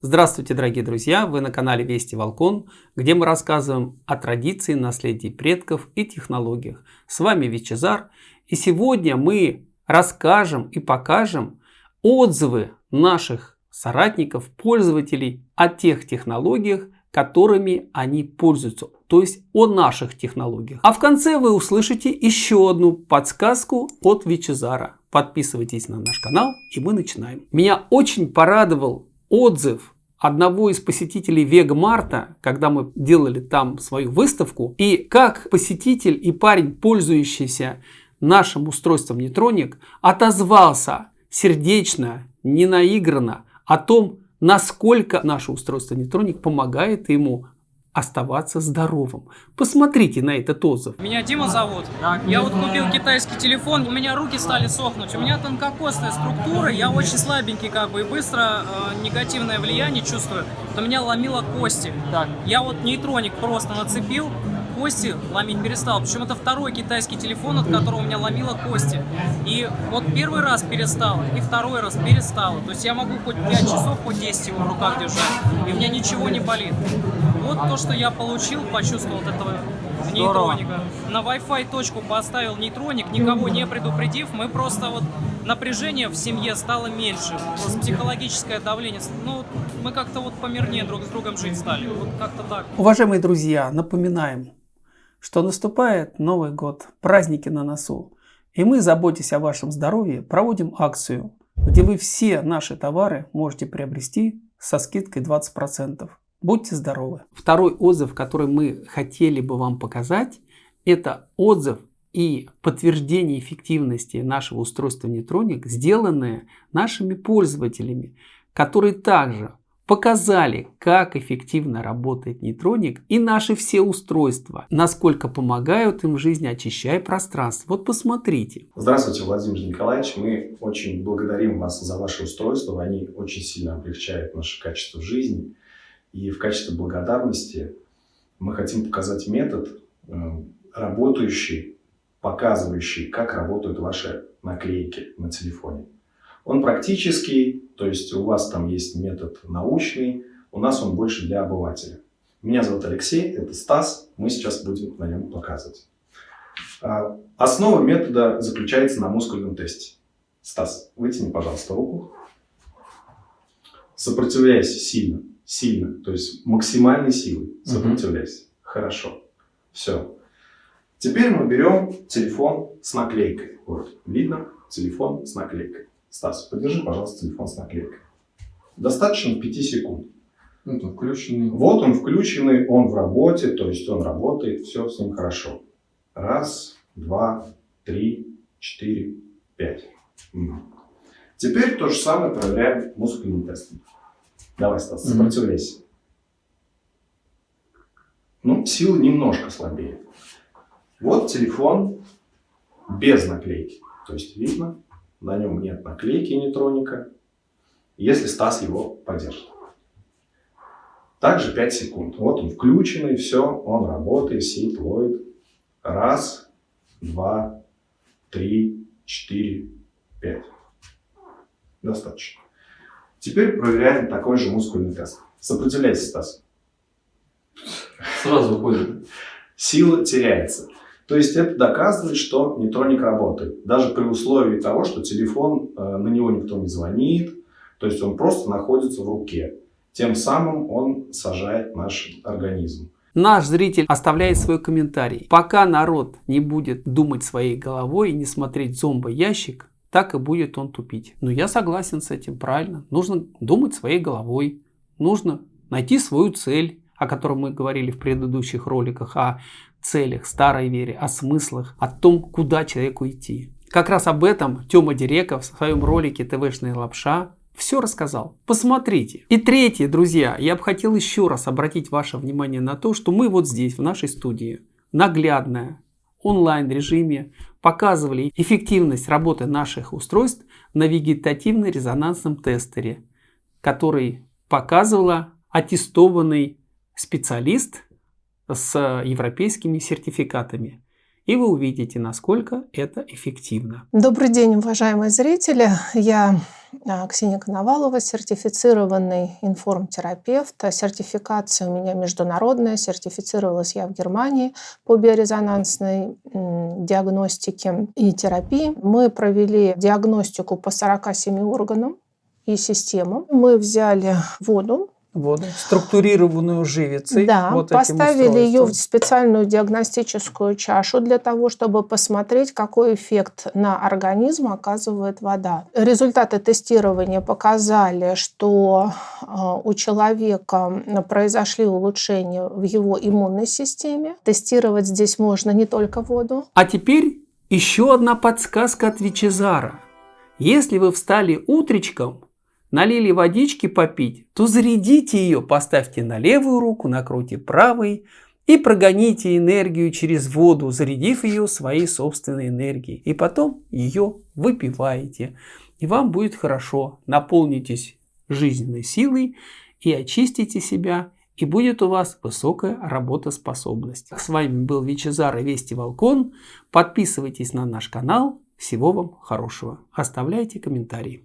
Здравствуйте, дорогие друзья! Вы на канале Вести Волкон, где мы рассказываем о традиции, наследии предков и технологиях. С вами Вичезар, и сегодня мы расскажем и покажем отзывы наших соратников, пользователей о тех технологиях, которыми они пользуются, то есть о наших технологиях. А в конце вы услышите еще одну подсказку от Вичезара. Подписывайтесь на наш канал и мы начинаем. Меня очень порадовал отзыв одного из посетителей Вегмарта, когда мы делали там свою выставку. И как посетитель и парень, пользующийся нашим устройством Нейтроник, отозвался сердечно, не наигранно о том, насколько наше устройство Нейтроник помогает ему оставаться здоровым. Посмотрите на этот отзыв. Меня Дима зовут. Я вот купил китайский телефон, у меня руки стали сохнуть. У меня тонкокостная структура, я очень слабенький как бы и быстро э, негативное влияние чувствую. У меня ломило кости. Так. Я вот нейтроник просто нацепил, кости ломить перестал. Причем это второй китайский телефон, от которого у меня ломило кости. И вот первый раз перестал, и второй раз перестал. То есть я могу хоть 5 часов, хоть 10 его в руках держать, и у меня ничего не болит. Вот то, что я получил, почувствовал от этого нейтроника. На Wi-Fi точку поставил нейтроник, никого не предупредив, мы просто вот напряжение в семье стало меньше, просто психологическое давление, ну, мы как-то вот помирнее друг с другом жить стали, вот как-то так. Уважаемые друзья, напоминаем, что наступает Новый год, праздники на носу. И мы, заботясь о вашем здоровье, проводим акцию, где вы все наши товары можете приобрести со скидкой 20%. Будьте здоровы! Второй отзыв, который мы хотели бы вам показать, это отзыв и подтверждение эффективности нашего устройства Neutronix, сделанное нашими пользователями, которые также показали, как эффективно работает нейтроник и наши все устройства, насколько помогают им в жизни, очищая пространство. Вот посмотрите. Здравствуйте, Владимир Николаевич. Мы очень благодарим вас за ваши устройства. Они очень сильно облегчают наше качество жизни. И в качестве благодарности мы хотим показать метод, э, работающий, показывающий, как работают ваши наклейки на телефоне. Он практический, то есть у вас там есть метод научный, у нас он больше для обывателя. Меня зовут Алексей, это Стас, мы сейчас будем на нем показывать. А, основа метода заключается на мускульном тесте. Стас, вытяни, пожалуйста, руку. Сопротивляйся сильно, сильно, то есть максимальной силой сопротивляйся. Угу. Хорошо. Все. Теперь мы берем телефон с наклейкой. Вот, видно? Телефон с наклейкой. Стас, подержи, пожалуйста, телефон с наклейкой. Достаточно 5 секунд. Вот он включенный. Вот он включенный, он в работе, то есть он работает, все с ним хорошо. Раз, два, три, четыре, пять. Теперь то же самое проверяем мускульным тестом. Давай, Стас, сопротивляйся. Ну, сила немножко слабее. Вот телефон без наклейки. То есть видно, на нем нет наклейки нейтроника, если Стас его поддержит. Также 5 секунд. Вот он включенный, все, он работает, сидит, ловит. Раз, два, три, четыре, пять. Достаточно. Теперь проверяем такой же мускульный тест. Сопротивляйся, Стас. Сразу уходит. Сила теряется. То есть это доказывает, что нейтроник работает. Даже при условии того, что телефон, э, на него никто не звонит, то есть он просто находится в руке. Тем самым он сажает наш организм. Наш зритель оставляет свой комментарий. Пока народ не будет думать своей головой и не смотреть зомбо-ящик, так и будет он тупить. Но я согласен с этим, правильно. Нужно думать своей головой. Нужно найти свою цель, о которой мы говорили в предыдущих роликах, о целях, старой вере, о смыслах, о том, куда человеку идти. Как раз об этом Тёма Диреков в своем ролике «ТВшная лапша» все рассказал. Посмотрите. И третье, друзья, я бы хотел еще раз обратить ваше внимание на то, что мы вот здесь, в нашей студии, наглядная, онлайн режиме показывали эффективность работы наших устройств на вегетативно-резонансном тестере, который показывала аттестованный специалист с европейскими сертификатами. И вы увидите, насколько это эффективно. Добрый день, уважаемые зрители. Я Ксения Коновалова, сертифицированный информтерапевт. Сертификация у меня международная, сертифицировалась я в Германии по биорезонансной диагностике и терапии. Мы провели диагностику по 47 органам и системам. Мы взяли воду, воду, структурированную живицей. Да, вот поставили ее в специальную диагностическую чашу для того, чтобы посмотреть, какой эффект на организм оказывает вода. Результаты тестирования показали, что э, у человека произошли улучшения в его иммунной системе. Тестировать здесь можно не только воду. А теперь еще одна подсказка от Вичезара. Если вы встали утречком, налили водички попить, то зарядите ее, поставьте на левую руку, накройте правой и прогоните энергию через воду, зарядив ее своей собственной энергией. И потом ее выпиваете. И вам будет хорошо. Наполнитесь жизненной силой и очистите себя. И будет у вас высокая работоспособность. С вами был Вичезар и Вести Волкон. Подписывайтесь на наш канал. Всего вам хорошего. Оставляйте комментарии.